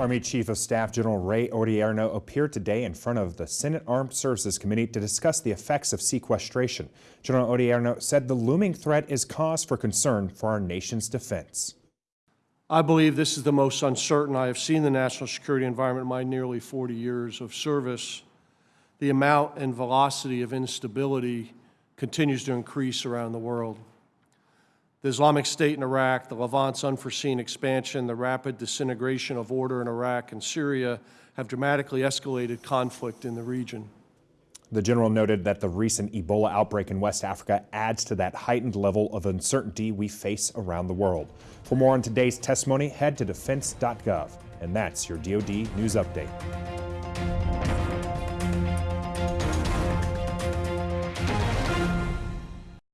Army Chief of Staff General Ray Odierno appeared today in front of the Senate Armed Services Committee to discuss the effects of sequestration. General Odierno said the looming threat is cause for concern for our nation's defense. I believe this is the most uncertain I have seen the national security environment in my nearly 40 years of service. The amount and velocity of instability continues to increase around the world. The Islamic State in Iraq, the Levant's unforeseen expansion, the rapid disintegration of order in Iraq and Syria have dramatically escalated conflict in the region. The general noted that the recent Ebola outbreak in West Africa adds to that heightened level of uncertainty we face around the world. For more on today's testimony, head to defense.gov. And that's your DoD News Update.